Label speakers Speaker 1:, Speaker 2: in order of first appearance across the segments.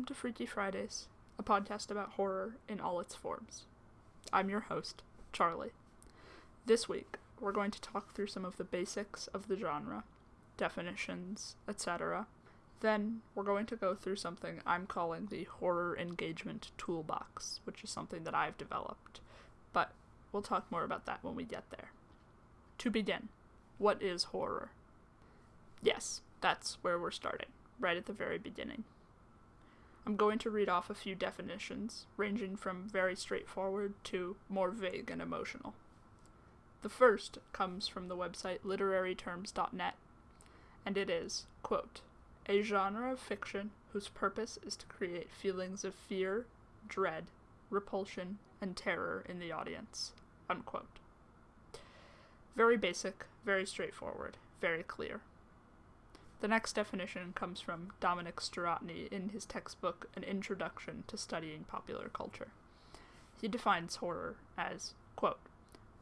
Speaker 1: Welcome to Freaky Fridays, a podcast about horror in all its forms. I'm your host, Charlie. This week, we're going to talk through some of the basics of the genre, definitions, etc. Then, we're going to go through something I'm calling the Horror Engagement Toolbox, which is something that I've developed. But we'll talk more about that when we get there. To begin, what is horror? Yes, that's where we're starting, right at the very beginning. I'm going to read off a few definitions, ranging from very straightforward to more vague and emotional. The first comes from the website literaryterms.net, and it is, quote, a genre of fiction whose purpose is to create feelings of fear, dread, repulsion, and terror in the audience, unquote. Very basic, very straightforward, very clear. The next definition comes from Dominic Strinati in his textbook An Introduction to Studying Popular Culture. He defines horror as, quote,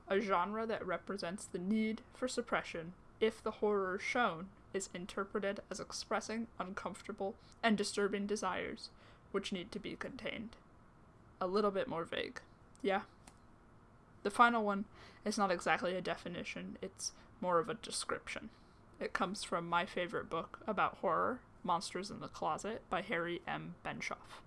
Speaker 1: a genre that represents the need for suppression if the horror shown is interpreted as expressing uncomfortable and disturbing desires which need to be contained. A little bit more vague. Yeah? The final one is not exactly a definition, it's more of a description. It comes from my favorite book about horror, Monsters in the Closet, by Harry M. Benshoff.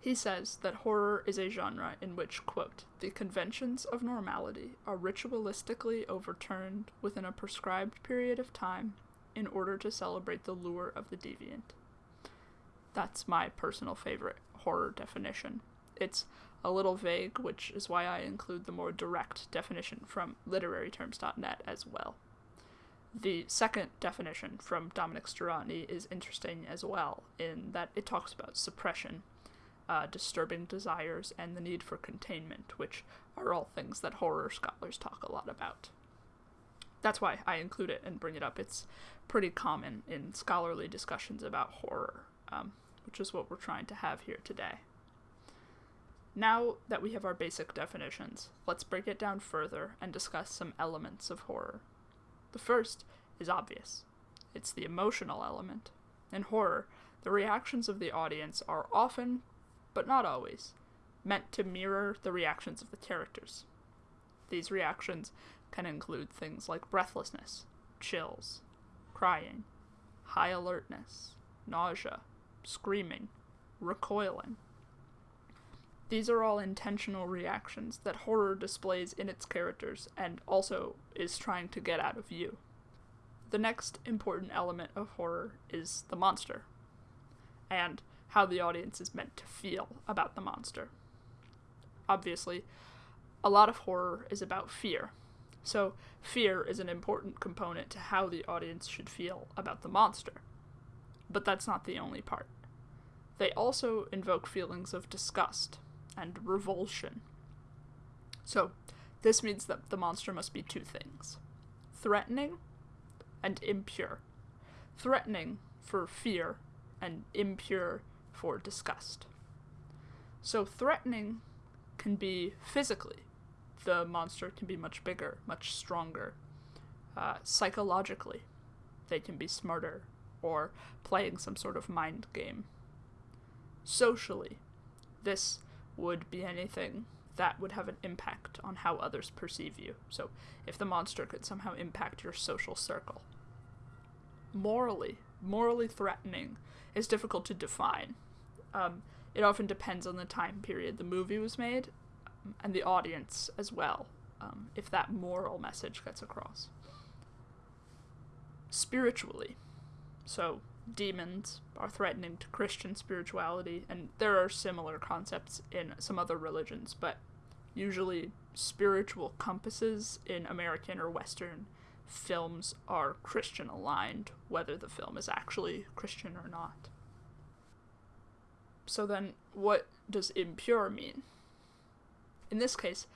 Speaker 1: He says that horror is a genre in which, quote, the conventions of normality are ritualistically overturned within a prescribed period of time in order to celebrate the lure of the deviant. That's my personal favorite horror definition. It's a little vague, which is why I include the more direct definition from literaryterms.net as well. The second definition from Dominic Strinati is interesting as well, in that it talks about suppression, uh, disturbing desires, and the need for containment, which are all things that horror scholars talk a lot about. That's why I include it and bring it up. It's pretty common in scholarly discussions about horror, um, which is what we're trying to have here today. Now that we have our basic definitions, let's break it down further and discuss some elements of horror. The first is obvious it's the emotional element. In horror, the reactions of the audience are often, but not always, meant to mirror the reactions of the characters. These reactions can include things like breathlessness, chills, crying, high alertness, nausea, screaming, recoiling. These are all intentional reactions that horror displays in its characters and also is trying to get out of you. The next important element of horror is the monster, and how the audience is meant to feel about the monster. Obviously, a lot of horror is about fear, so fear is an important component to how the audience should feel about the monster. But that's not the only part. They also invoke feelings of disgust and revulsion. So, this means that the monster must be two things threatening and impure. Threatening for fear, and impure for disgust. So, threatening can be physically. The monster can be much bigger, much stronger. Uh, psychologically, they can be smarter or playing some sort of mind game. Socially, this would be anything that would have an impact on how others perceive you. So, if the monster could somehow impact your social circle. Morally, morally threatening is difficult to define. Um, it often depends on the time period the movie was made um, and the audience as well, um, if that moral message gets across. Spiritually, so demons are threatening to Christian spirituality, and there are similar concepts in some other religions, but usually spiritual compasses in American or Western films are Christian aligned, whether the film is actually Christian or not. So then, what does impure mean? In this case,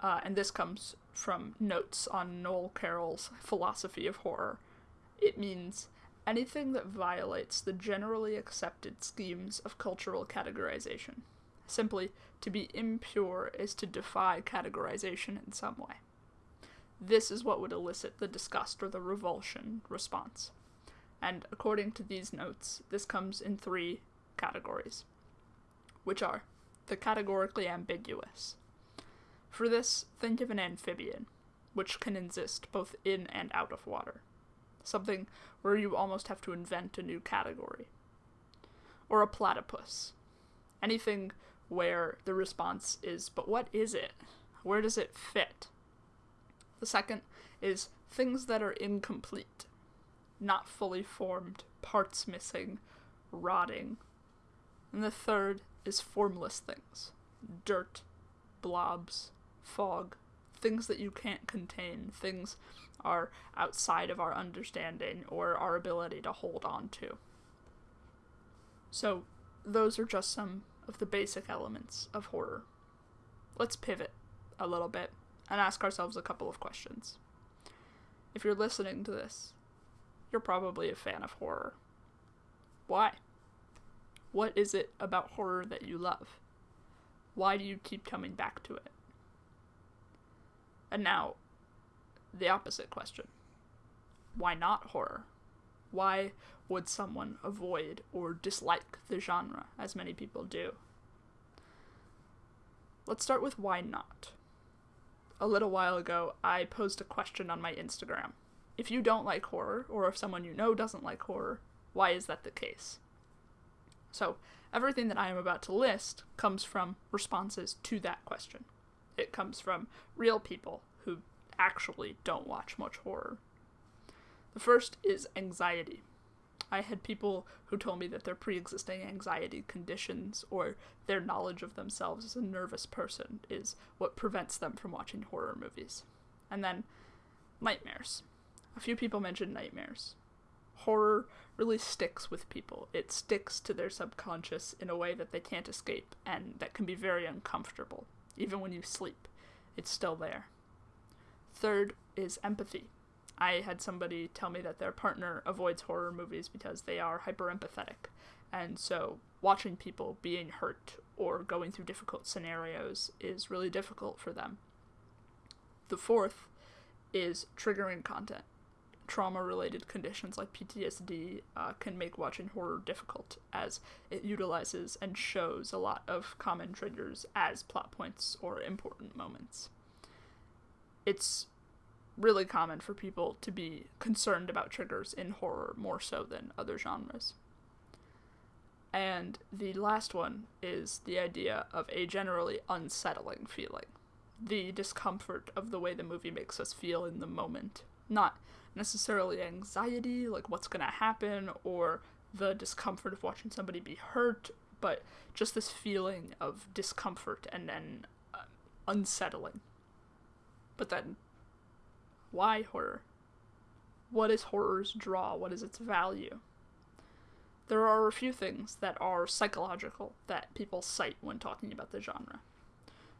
Speaker 1: uh, and this comes from notes on Noel Carroll's philosophy of horror, it means anything that violates the generally accepted schemes of cultural categorization. Simply, to be impure is to defy categorization in some way. This is what would elicit the disgust or the revulsion response. And according to these notes, this comes in three categories, which are the categorically ambiguous. For this, think of an amphibian, which can exist both in and out of water, something where you almost have to invent a new category. Or a platypus, anything where the response is, but what is it? Where does it fit? The second is things that are incomplete, not fully formed, parts missing, rotting. And the third is formless things dirt, blobs, fog, things that you can't contain, things are outside of our understanding or our ability to hold on to. So, those are just some of the basic elements of horror. Let's pivot a little bit and ask ourselves a couple of questions. If you're listening to this, you're probably a fan of horror. Why? What is it about horror that you love? Why do you keep coming back to it? And now, the opposite question why not horror? Why would someone avoid or dislike the genre, as many people do? Let's start with why not. A little while ago, I posed a question on my Instagram. If you don't like horror, or if someone you know doesn't like horror, why is that the case? So, everything that I am about to list comes from responses to that question. It comes from real people who actually don't watch much horror. The first is anxiety. I had people who told me that their pre existing anxiety conditions or their knowledge of themselves as a nervous person is what prevents them from watching horror movies. And then nightmares. A few people mentioned nightmares. Horror really sticks with people. It sticks to their subconscious in a way that they can't escape and that can be very uncomfortable. Even when you sleep, it's still there. Third is empathy. I had somebody tell me that their partner avoids horror movies because they are hyper empathetic. And so watching people being hurt or going through difficult scenarios is really difficult for them. The fourth is triggering content. Trauma related conditions like PTSD uh, can make watching horror difficult as it utilizes and shows a lot of common triggers as plot points or important moments. It's really common for people to be concerned about triggers in horror more so than other genres. And the last one is the idea of a generally unsettling feeling. The discomfort of the way the movie makes us feel in the moment. Not necessarily anxiety, like what's gonna happen, or the discomfort of watching somebody be hurt, but just this feeling of discomfort and then uh, unsettling. But then why horror? What is horror's draw? What is its value? There are a few things that are psychological that people cite when talking about the genre.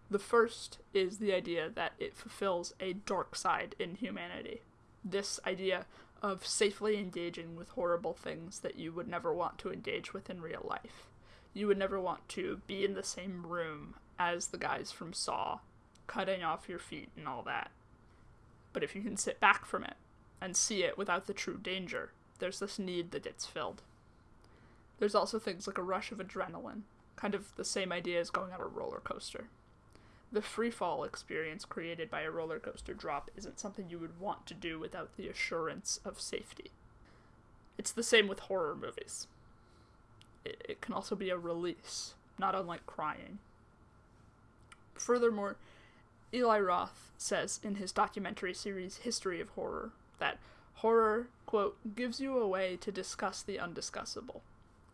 Speaker 1: The first is the idea that it fulfills a dark side in humanity. This idea of safely engaging with horrible things that you would never want to engage with in real life. You would never want to be in the same room as the guys from Saw, cutting off your feet and all that. But if you can sit back from it and see it without the true danger, there's this need that gets filled. There's also things like a rush of adrenaline, kind of the same idea as going on a roller coaster. The free fall experience created by a roller coaster drop isn't something you would want to do without the assurance of safety. It's the same with horror movies. It, it can also be a release, not unlike crying. Furthermore, Eli Roth says in his documentary series History of Horror that horror, quote, gives you a way to discuss the undiscussable,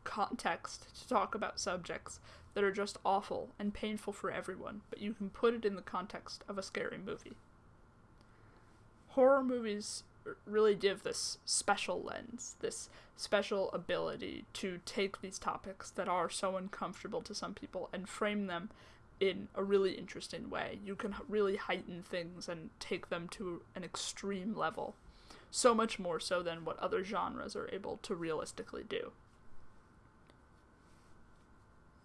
Speaker 1: context to talk about subjects that are just awful and painful for everyone, but you can put it in the context of a scary movie. Horror movies really give this special lens, this special ability to take these topics that are so uncomfortable to some people and frame them in a really interesting way. You can really heighten things and take them to an extreme level. So much more so than what other genres are able to realistically do.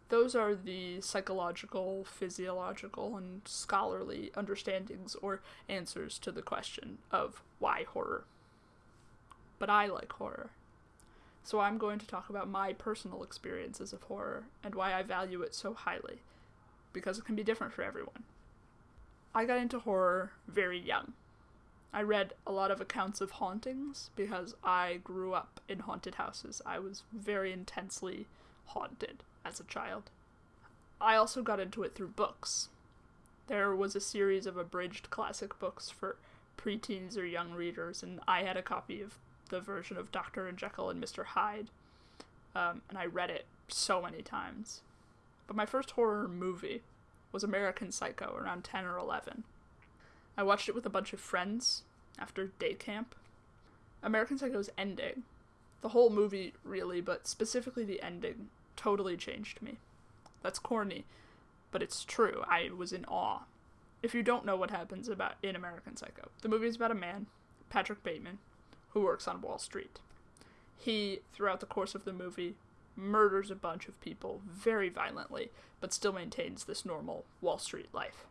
Speaker 1: Those are the psychological, physiological, and scholarly understandings or answers to the question of why horror. But I like horror. So I'm going to talk about my personal experiences of horror and why I value it so highly, because it can be different for everyone. I got into horror very young. I read a lot of accounts of hauntings because I grew up in haunted houses. I was very intensely haunted as a child. I also got into it through books. There was a series of abridged classic books for preteens or young readers, and I had a copy of the version of Dr. and Jekyll and Mr. Hyde, um, and I read it so many times. But my first horror movie was American Psycho around 10 or 11. I watched it with a bunch of friends after day camp. American Psycho's ending, the whole movie really, but specifically the ending, totally changed me. That's corny, but it's true. I was in awe. If you don't know what happens about in American Psycho, the movie is about a man, Patrick Bateman, who works on Wall Street. He, throughout the course of the movie, murders a bunch of people very violently, but still maintains this normal Wall Street life.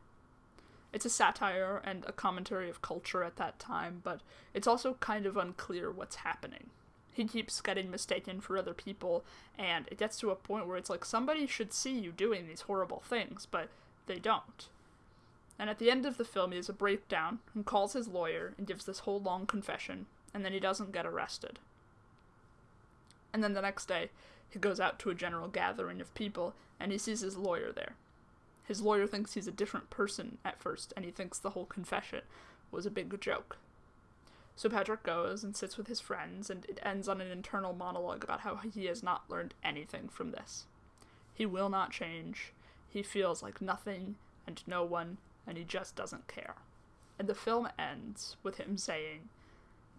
Speaker 1: It's a satire and a commentary of culture at that time, but it's also kind of unclear what's happening. He keeps getting mistaken for other people, and it gets to a point where it's like somebody should see you doing these horrible things, but they don't. And at the end of the film, he has a breakdown and calls his lawyer and gives this whole long confession, and then he doesn't get arrested. And then the next day, he goes out to a general gathering of people, and he sees his lawyer there. His lawyer thinks he's a different person at first, and he thinks the whole confession was a big joke. So Patrick goes and sits with his friends, and it ends on an internal monologue about how he has not learned anything from this. He will not change. He feels like nothing and no one, and he just doesn't care. And the film ends with him saying,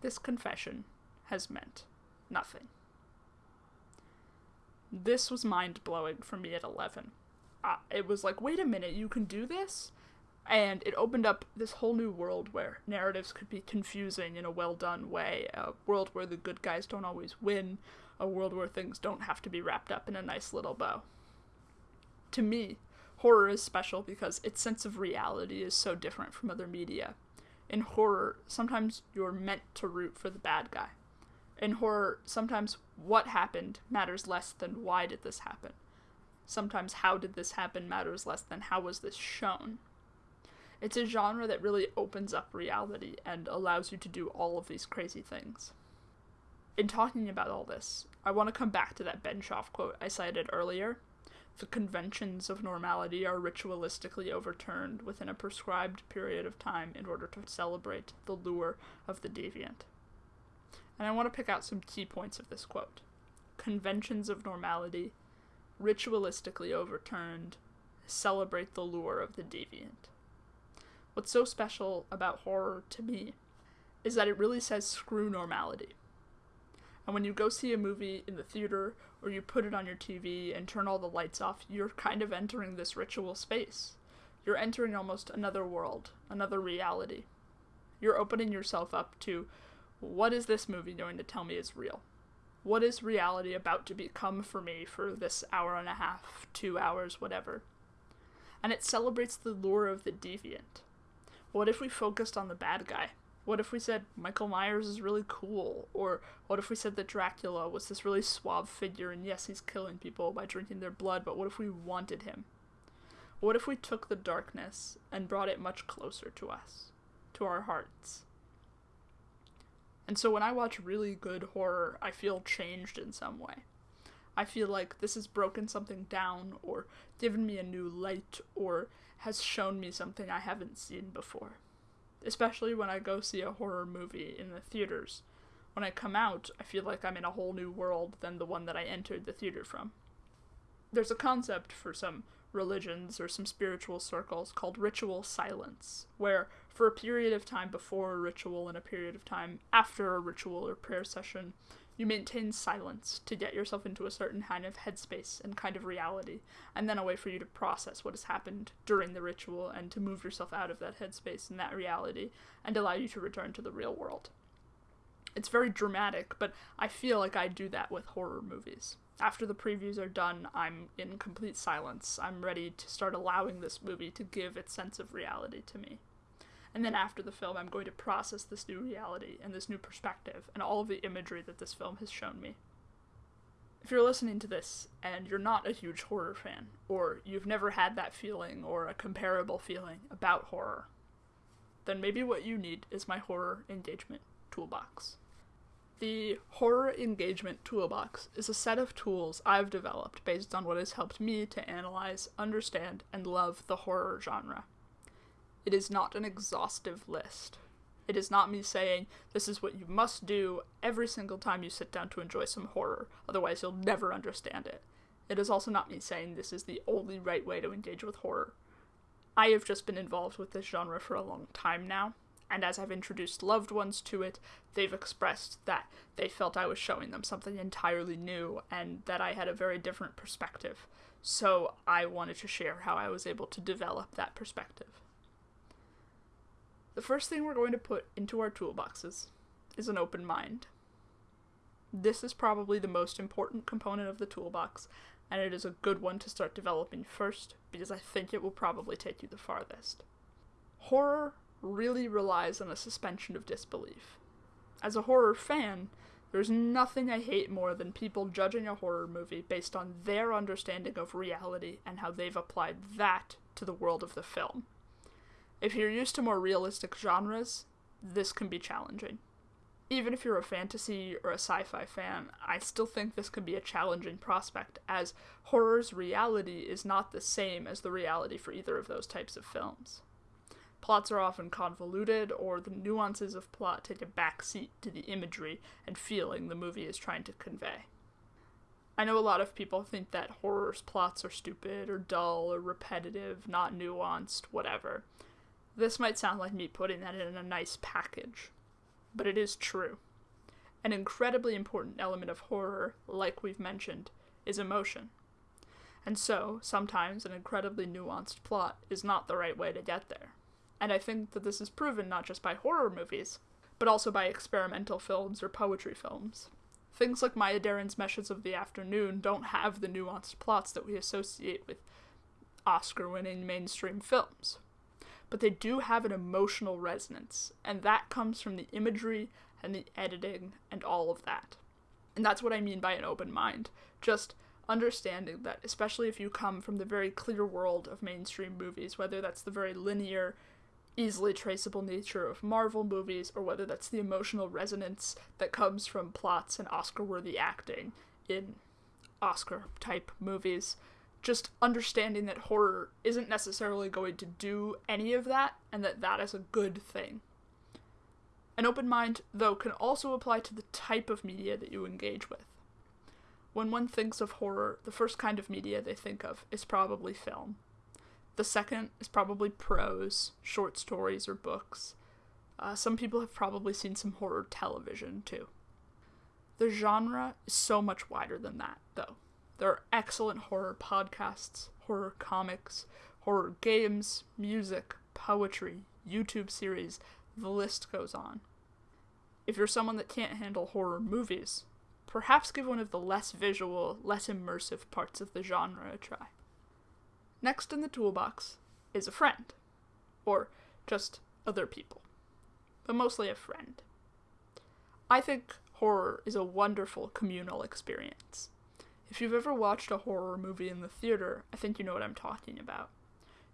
Speaker 1: This confession has meant nothing. This was mind blowing for me at 11. Uh, it was like, wait a minute, you can do this? and it opened up this whole new world where narratives could be confusing in a well done way, a world where the good guys don't always win, a world where things don't have to be wrapped up in a nice little bow. To me, horror is special because its sense of reality is so different from other media. In horror, sometimes you're meant to root for the bad guy. In horror, sometimes what happened matters less than why did this happen. Sometimes how did this happen matters less than how was this shown. It's a genre that really opens up reality and allows you to do all of these crazy things. In talking about all this, I want to come back to that Benshoff quote I cited earlier. The conventions of normality are ritualistically overturned within a prescribed period of time in order to celebrate the lure of the deviant. And I want to pick out some key points of this quote. Conventions of normality, ritualistically overturned, celebrate the lure of the deviant. What's so special about horror to me is that it really says screw normality. And when you go see a movie in the theater or you put it on your TV and turn all the lights off, you're kind of entering this ritual space. You're entering almost another world, another reality. You're opening yourself up to what is this movie going to tell me is real? What is reality about to become for me for this hour and a half, two hours, whatever? And it celebrates the lure of the deviant what if we focused on the bad guy? What if we said Michael Myers is really cool? Or what if we said that Dracula was this really suave figure and yes, he's killing people by drinking their blood, but what if we wanted him? What if we took the darkness and brought it much closer to us, to our hearts? And so when I watch really good horror, I feel changed in some way. I feel like this has broken something down or given me a new light or has shown me something I haven't seen before. Especially when I go see a horror movie in the theaters. When I come out, I feel like I'm in a whole new world than the one that I entered the theater from. There's a concept for some religions or some spiritual circles called ritual silence, where for a period of time before a ritual and a period of time after a ritual or prayer session, you maintain silence to get yourself into a certain kind of headspace and kind of reality, and then a way for you to process what has happened during the ritual and to move yourself out of that headspace and that reality and allow you to return to the real world. It's very dramatic, but I feel like I do that with horror movies. After the previews are done, I'm in complete silence. I'm ready to start allowing this movie to give its sense of reality to me. And then after the film, I'm going to process this new reality and this new perspective and all of the imagery that this film has shown me. If you're listening to this and you're not a huge horror fan, or you've never had that feeling or a comparable feeling about horror, then maybe what you need is my horror engagement toolbox. The Horror Engagement Toolbox is a set of tools I've developed based on what has helped me to analyze, understand, and love the horror genre. It is not an exhaustive list. It is not me saying this is what you must do every single time you sit down to enjoy some horror, otherwise, you'll never understand it. It is also not me saying this is the only right way to engage with horror. I have just been involved with this genre for a long time now, and as I've introduced loved ones to it, they've expressed that they felt I was showing them something entirely new and that I had a very different perspective. So I wanted to share how I was able to develop that perspective. The first thing we're going to put into our toolboxes is an open mind. This is probably the most important component of the toolbox, and it is a good one to start developing first because I think it will probably take you the farthest. Horror really relies on a suspension of disbelief. As a horror fan, there's nothing I hate more than people judging a horror movie based on their understanding of reality and how they've applied that to the world of the film. If you're used to more realistic genres, this can be challenging. Even if you're a fantasy or a sci fi fan, I still think this can be a challenging prospect, as horror's reality is not the same as the reality for either of those types of films. Plots are often convoluted, or the nuances of plot take a backseat to the imagery and feeling the movie is trying to convey. I know a lot of people think that horror's plots are stupid, or dull, or repetitive, not nuanced, whatever. This might sound like me putting that in a nice package, but it is true. An incredibly important element of horror, like we've mentioned, is emotion. And so, sometimes an incredibly nuanced plot is not the right way to get there. And I think that this is proven not just by horror movies, but also by experimental films or poetry films. Things like Maya Deren's Meshes of the Afternoon don't have the nuanced plots that we associate with Oscar winning mainstream films. But they do have an emotional resonance, and that comes from the imagery and the editing and all of that. And that's what I mean by an open mind. Just understanding that, especially if you come from the very clear world of mainstream movies, whether that's the very linear, easily traceable nature of Marvel movies, or whether that's the emotional resonance that comes from plots and Oscar worthy acting in Oscar type movies. Just understanding that horror isn't necessarily going to do any of that, and that that is a good thing. An open mind, though, can also apply to the type of media that you engage with. When one thinks of horror, the first kind of media they think of is probably film. The second is probably prose, short stories, or books. Uh, some people have probably seen some horror television too. The genre is so much wider than that, though. There are excellent horror podcasts, horror comics, horror games, music, poetry, YouTube series, the list goes on. If you're someone that can't handle horror movies, perhaps give one of the less visual, less immersive parts of the genre a try. Next in the toolbox is a friend, or just other people, but mostly a friend. I think horror is a wonderful communal experience. If you've ever watched a horror movie in the theater, I think you know what I'm talking about.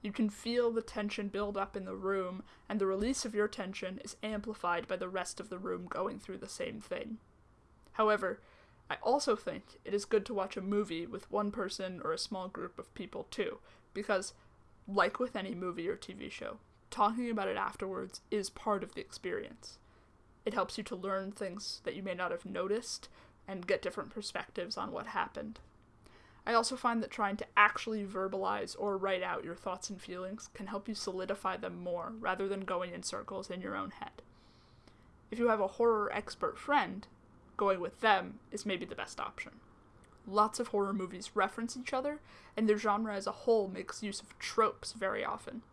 Speaker 1: You can feel the tension build up in the room, and the release of your tension is amplified by the rest of the room going through the same thing. However, I also think it is good to watch a movie with one person or a small group of people too, because, like with any movie or TV show, talking about it afterwards is part of the experience. It helps you to learn things that you may not have noticed and get different perspectives on what happened. I also find that trying to actually verbalize or write out your thoughts and feelings can help you solidify them more rather than going in circles in your own head. If you have a horror expert friend, going with them is maybe the best option. Lots of horror movies reference each other, and their genre as a whole makes use of tropes very often.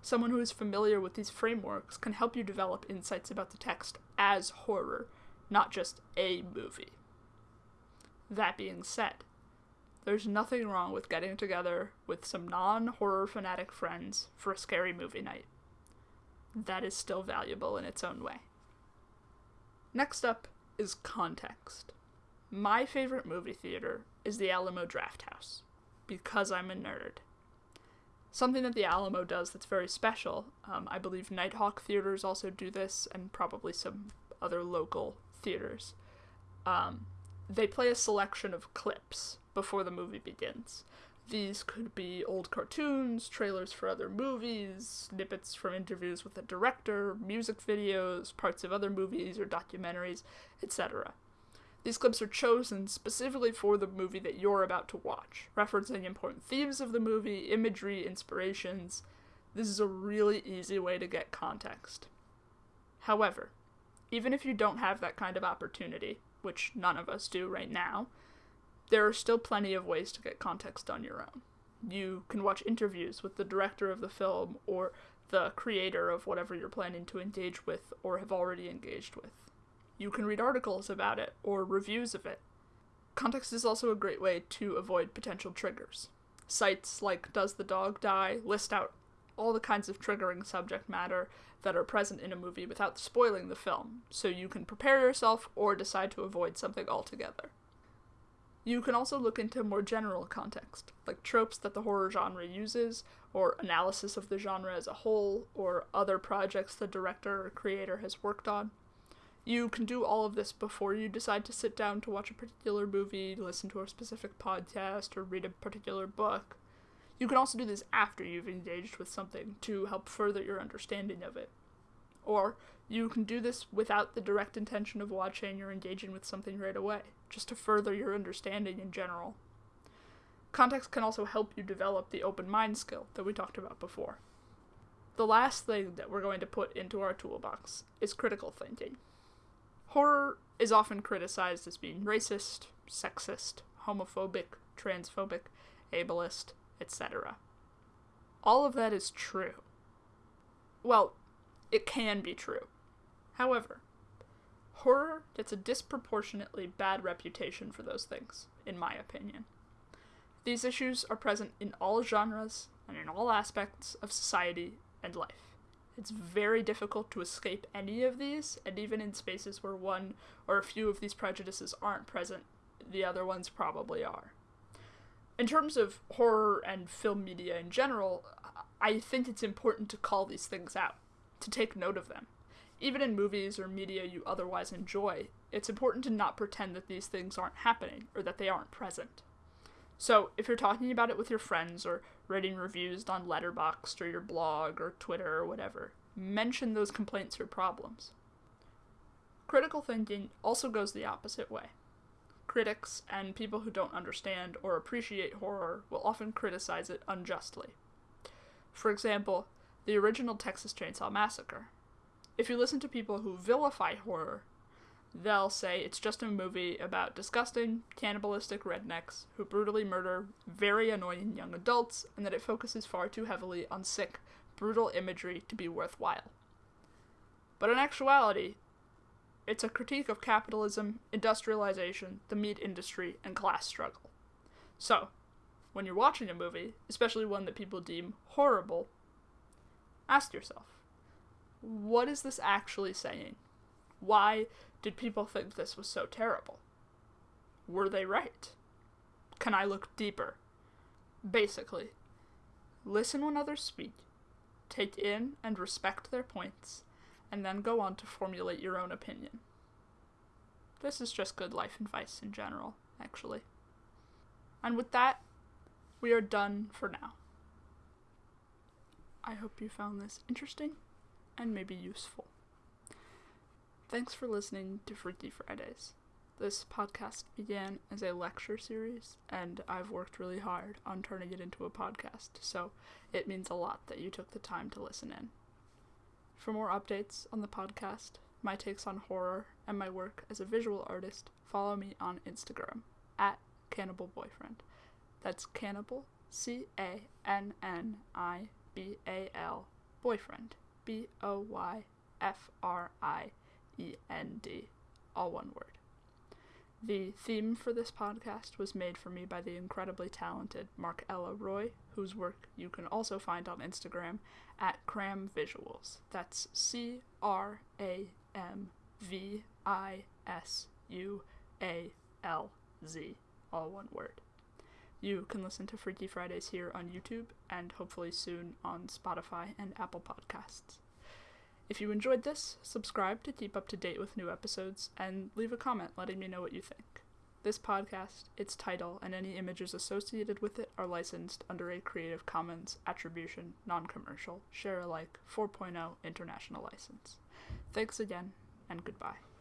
Speaker 1: Someone who is familiar with these frameworks can help you develop insights about the text as horror, not just a movie. That being said, there's nothing wrong with getting together with some non horror fanatic friends for a scary movie night. That is still valuable in its own way. Next up is context. My favorite movie theater is the Alamo Drafthouse because I'm a nerd. Something that the Alamo does that's very special, um, I believe Nitehawk theaters also do this, and probably some other local theaters. Um, they play a selection of clips before the movie begins. These could be old cartoons, trailers for other movies, snippets from interviews with the director, music videos, parts of other movies or documentaries, etc. These clips are chosen specifically for the movie that you're about to watch, referencing important themes of the movie, imagery, inspirations. This is a really easy way to get context. However, even if you don't have that kind of opportunity, which none of us do right now, there are still plenty of ways to get context on your own. You can watch interviews with the director of the film or the creator of whatever you're planning to engage with or have already engaged with. You can read articles about it or reviews of it. Context is also a great way to avoid potential triggers. Sites like Does the Dog Die list out all the kinds of triggering subject matter that are present in a movie without spoiling the film, so you can prepare yourself or decide to avoid something altogether. You can also look into more general context, like tropes that the horror genre uses, or analysis of the genre as a whole, or other projects the director or creator has worked on. You can do all of this before you decide to sit down to watch a particular movie, listen to a specific podcast, or read a particular book. You can also do this after you've engaged with something to help further your understanding of it. Or you can do this without the direct intention of watching or engaging with something right away, just to further your understanding in general. Context can also help you develop the open mind skill that we talked about before. The last thing that we're going to put into our toolbox is critical thinking. Horror is often criticized as being racist, sexist, homophobic, transphobic, ableist, etc. All of that is true. Well, it can be true. However, horror gets a disproportionately bad reputation for those things, in my opinion. These issues are present in all genres and in all aspects of society and life. It's very difficult to escape any of these, and even in spaces where one or a few of these prejudices aren't present, the other ones probably are. In terms of horror and film media in general, I think it's important to call these things out, to take note of them. Even in movies or media you otherwise enjoy, it's important to not pretend that these things aren't happening or that they aren't present. So, if you're talking about it with your friends or writing reviews on Letterboxd or your blog or Twitter or whatever, mention those complaints or problems. Critical thinking also goes the opposite way. Critics and people who don't understand or appreciate horror will often criticize it unjustly. For example, the original Texas Chainsaw Massacre. If you listen to people who vilify horror, they'll say it's just a movie about disgusting, cannibalistic rednecks who brutally murder very annoying young adults, and that it focuses far too heavily on sick, brutal imagery to be worthwhile. But in actuality, it's a critique of capitalism, industrialization, the meat industry, and class struggle. So, when you're watching a movie, especially one that people deem horrible, ask yourself what is this actually saying? Why did people think this was so terrible? Were they right? Can I look deeper? Basically, listen when others speak, take in and respect their points, and then go on to formulate your own opinion. This is just good life advice in general, actually. And with that, we are done for now. I hope you found this interesting and maybe useful. Thanks for listening to Freaky Fridays. This podcast began as a lecture series, and I've worked really hard on turning it into a podcast, so it means a lot that you took the time to listen in. For more updates on the podcast, my takes on horror, and my work as a visual artist, follow me on Instagram at Cannibal Boyfriend. That's Cannibal, C A N N I B A L, Boyfriend, B O Y F R I E N D, all one word. The theme for this podcast was made for me by the incredibly talented Mark Ella Roy, whose work you can also find on Instagram at Cram Visualz. That's C R A M V I S U A L Z, all one word. You can listen to Freaky Fridays here on YouTube and hopefully soon on Spotify and Apple Podcasts. If you enjoyed this, subscribe to keep up to date with new episodes and leave a comment letting me know what you think. This podcast, its title, and any images associated with it are licensed under a Creative Commons Attribution Non Commercial Share Alike 4.0 International License. Thanks again, and goodbye.